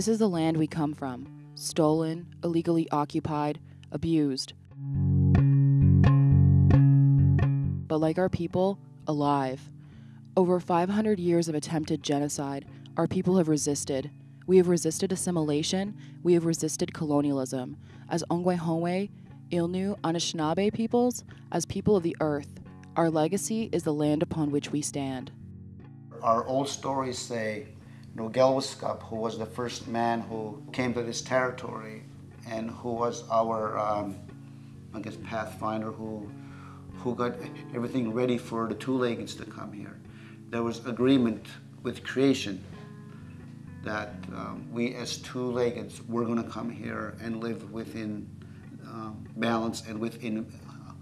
This is the land we come from stolen, illegally occupied, abused. But like our people, alive. Over 500 years of attempted genocide, our people have resisted. We have resisted assimilation, we have resisted colonialism. As Ongwehongwe, Ilnu, Anishinaabe peoples, as people of the earth, our legacy is the land upon which we stand. Our old stories say Nogelwiskop, who was the first man who came to this territory and who was our, um, I guess, pathfinder who, who got everything ready for the two-leggeds to come here. There was agreement with creation that um, we as two-leggeds were going to come here and live within um, balance and within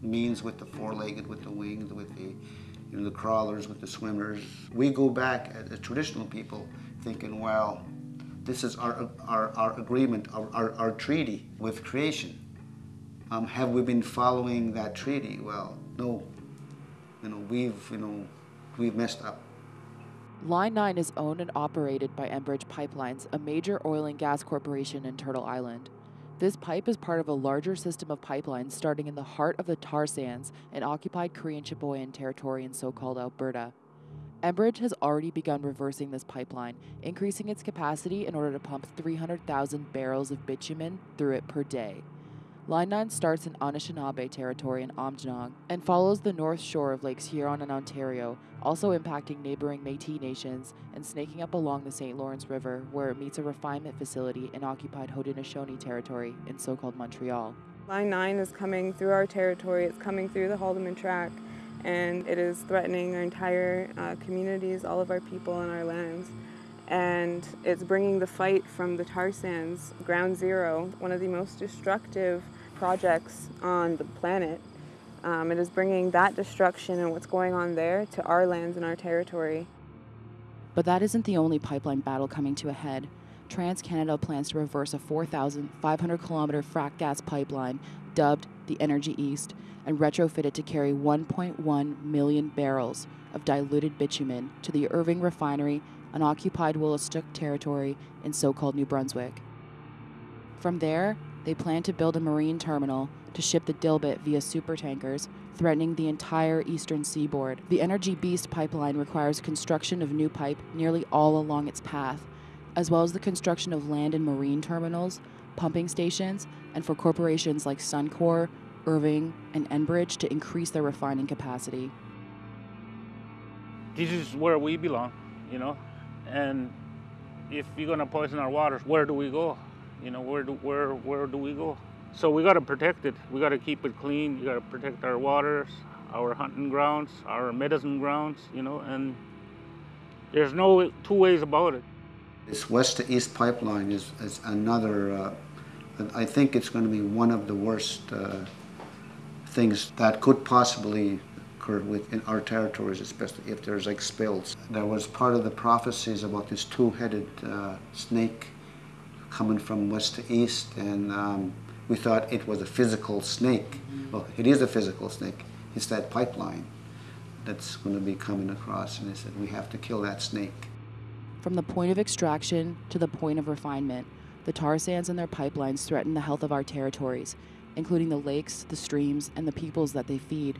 means with the four-legged, with the winged, with the, you know, the crawlers, with the swimmers. We go back at as traditional people thinking, well, this is our, our, our agreement, our, our, our treaty with creation. Um, have we been following that treaty? Well, no. You know, we've, you know, we've messed up. Line 9 is owned and operated by Enbridge Pipelines, a major oil and gas corporation in Turtle Island. This pipe is part of a larger system of pipelines starting in the heart of the tar sands in occupied Cree and Chipewyan territory in so called Alberta. Enbridge has already begun reversing this pipeline, increasing its capacity in order to pump 300,000 barrels of bitumen through it per day. Line 9 starts in Anishinaabe territory in Aamjiwnaang and follows the north shore of Lakes Huron and Ontario, also impacting neighboring Métis nations and snaking up along the St. Lawrence River, where it meets a refinement facility in occupied Haudenosaunee territory in so-called Montreal. Line 9 is coming through our territory, it's coming through the Haldimand Tract, and it is threatening our entire uh, communities, all of our people and our lands. And it's bringing the fight from the tar sands, ground zero, one of the most destructive projects on the planet. Um, it is bringing that destruction and what's going on there to our lands and our territory. But that isn't the only pipeline battle coming to a head. TransCanada plans to reverse a 4,500 kilometer frac gas pipeline dubbed the Energy East and retrofit it to carry 1.1 million barrels of diluted bitumen to the Irving Refinery on occupied Wolastoq territory in so called New Brunswick. From there, they plan to build a marine terminal to ship the dilbit via supertankers, threatening the entire eastern seaboard. The Energy Beast pipeline requires construction of new pipe nearly all along its path, as well as the construction of land and marine terminals, pumping stations, and for corporations like Suncor, Irving, and Enbridge to increase their refining capacity. This is where we belong, you know, and if you're gonna poison our waters, where do we go? You know, where do, where, where do we go? So we gotta protect it. We gotta keep it clean. We gotta protect our waters, our hunting grounds, our medicine grounds, you know, and there's no two ways about it. This west to east pipeline is, is another, uh, I think it's going to be one of the worst uh, things that could possibly occur within our territories, especially if there's like spills. There was part of the prophecies about this two-headed uh, snake coming from west to east, and um, we thought it was a physical snake. Well, it is a physical snake. It's that pipeline that's going to be coming across, and they said we have to kill that snake. From the point of extraction to the point of refinement, the tar sands and their pipelines threaten the health of our territories, including the lakes, the streams, and the peoples that they feed.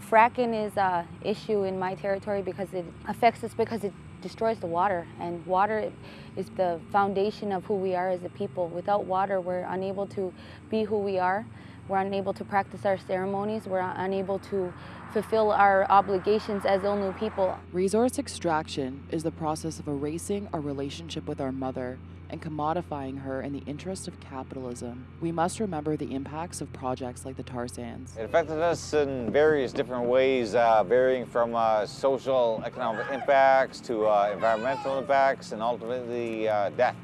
Fracking is an issue in my territory because it affects us because it destroys the water, and water is the foundation of who we are as a people. Without water, we're unable to be who we are. We're unable to practice our ceremonies. We're unable to fulfill our obligations as Ilnu people. Resource extraction is the process of erasing our relationship with our mother and commodifying her in the interest of capitalism. We must remember the impacts of projects like the tar sands. It affected us in various different ways, uh, varying from uh, social economic impacts to uh, environmental impacts and ultimately uh, death.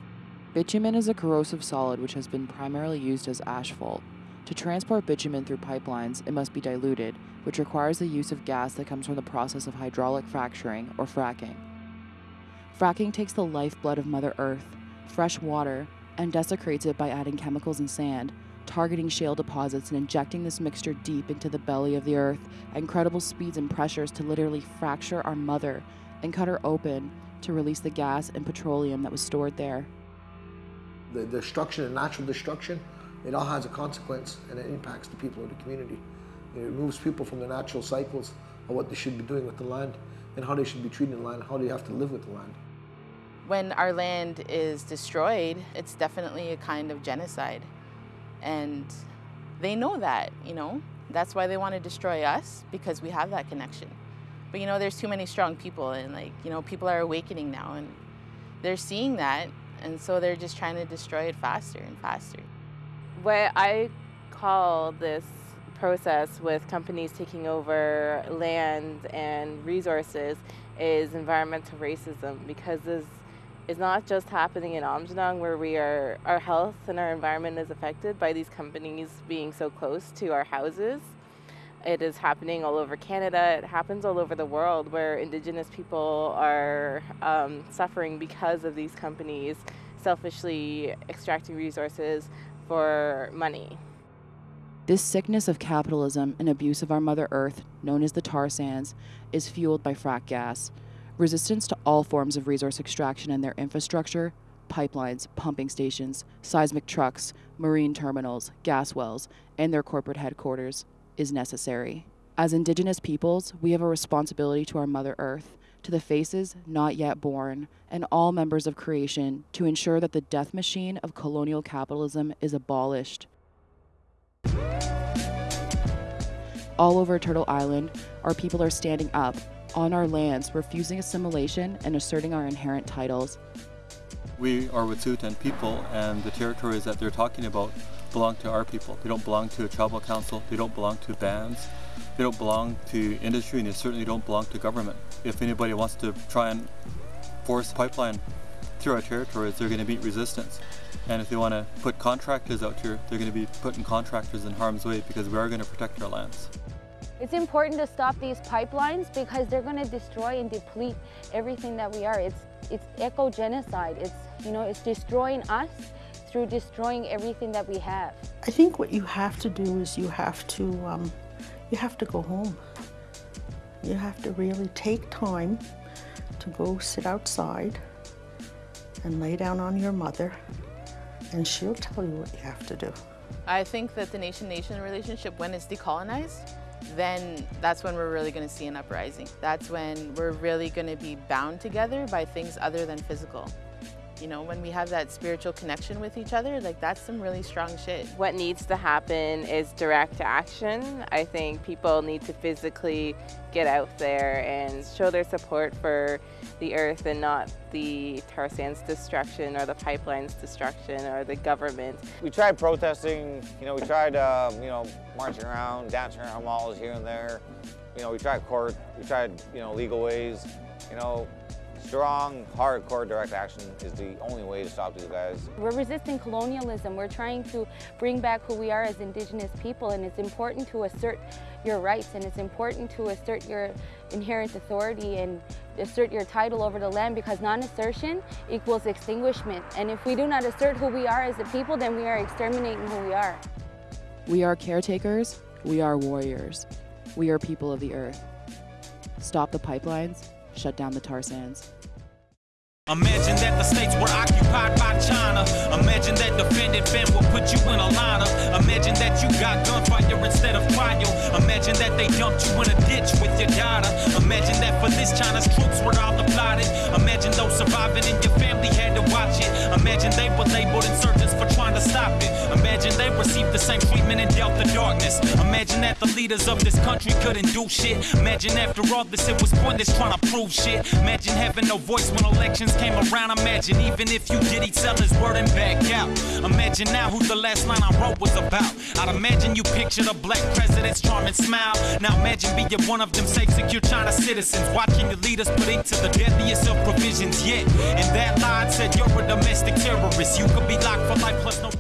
Bitumen is a corrosive solid which has been primarily used as asphalt. To transport bitumen through pipelines, it must be diluted, which requires the use of gas that comes from the process of hydraulic fracturing or fracking. Fracking takes the lifeblood of Mother Earth, fresh water, and desecrates it by adding chemicals and sand, targeting shale deposits and injecting this mixture deep into the belly of the earth at incredible speeds and pressures to literally fracture our mother and cut her open to release the gas and petroleum that was stored there. The destruction and natural destruction, it all has a consequence and it impacts the people of the community. It removes people from the natural cycles of what they should be doing with the land and how they should be treating the land, how they have to live with the land. When our land is destroyed, it's definitely a kind of genocide. And they know that, you know. That's why they want to destroy us, because we have that connection. But you know, there's too many strong people and like, you know, people are awakening now and they're seeing that and so they're just trying to destroy it faster and faster. What I call this process with companies taking over land and resources is environmental racism because this is not just happening in Aamjiwnaang where we are our health and our environment is affected by these companies being so close to our houses. It is happening all over Canada. It happens all over the world where Indigenous people are um, suffering because of these companies selfishly extracting resources for money. This sickness of capitalism and abuse of our Mother Earth, known as the tar sands, is fueled by frack gas. Resistance to all forms of resource extraction and their infrastructure pipelines, pumping stations, seismic trucks, marine terminals, gas wells, and their corporate headquarters is necessary. As Indigenous peoples, we have a responsibility to our Mother Earth, to the faces not yet born, and all members of creation to ensure that the death machine of colonial capitalism is abolished. All over Turtle Island, our people are standing up on our lands, refusing assimilation and asserting our inherent titles. We are Wet'suwet'en people, and the territories that they're talking about belong to our people. They don't belong to a tribal council, they don't belong to bands, they don't belong to industry, and they certainly don't belong to government. If anybody wants to try and force a pipeline through our territories, they're going to meet resistance. And if they want to put contractors out here, they're going to be putting contractors in harm's way because we are going to protect our lands. It's important to stop these pipelines because they're going to destroy and deplete everything that we are. It's it's eco-genocide. It's you know it's destroying us through destroying everything that we have. I think what you have to do is you have to um, you have to go home. You have to really take time to go sit outside and lay down on your mother and she'll tell you what you have to do. I think that the nation-nation relationship, when it's decolonized, then that's when we're really going to see an uprising. That's when we're really going to be bound together by things other than physical. You know, when we have that spiritual connection with each other, like that's some really strong shit. What needs to happen is direct action. I think people need to physically get out there and show their support for the earth and not the tar sands destruction or the pipelines destruction or the government. We tried protesting, you know, we tried, uh, you know, marching around, dancing around malls here and there. You know, we tried court, we tried, you know, legal ways. You know, strong, hardcore direct action is the only way to stop these guys. We're resisting colonialism. We're trying to bring back who we are as Indigenous people and it's important to assert your rights and it's important to assert your inherent authority and assert your title over the land because non-assertion equals extinguishment. And if we do not assert who we are as a people, then we are exterminating who we are. We are caretakers, we are warriors. We are people of the earth. Stop the pipelines, shut down the tar sands. Imagine that the states were occupied by China. Imagine that defended fam will put you in a lineup. Imagine that you got gunfire instead of cryo. Imagine that they dumped you in a ditch with your daughter. Imagine that for this China's troops were all applauded. Imagine those surviving and your family had to watch it. Imagine they were labeled insurgents for trying to stop it. Imagine they received the same treatment and dealt the darkness. Imagine that the leaders of this country couldn't do shit. Imagine after all this it was pointless trying to prove shit. Imagine having no voice when elections came around. Imagine even if you did, he'd sell his word and back out. Imagine now who the last line I wrote was about. I'd imagine you pictured a black president's charming smile. Now imagine being one of them safe, secure China citizens. Watching your leaders put into the deadliest of provisions yet. And that line said you're a domestic terrorist. You could be locked for life plus no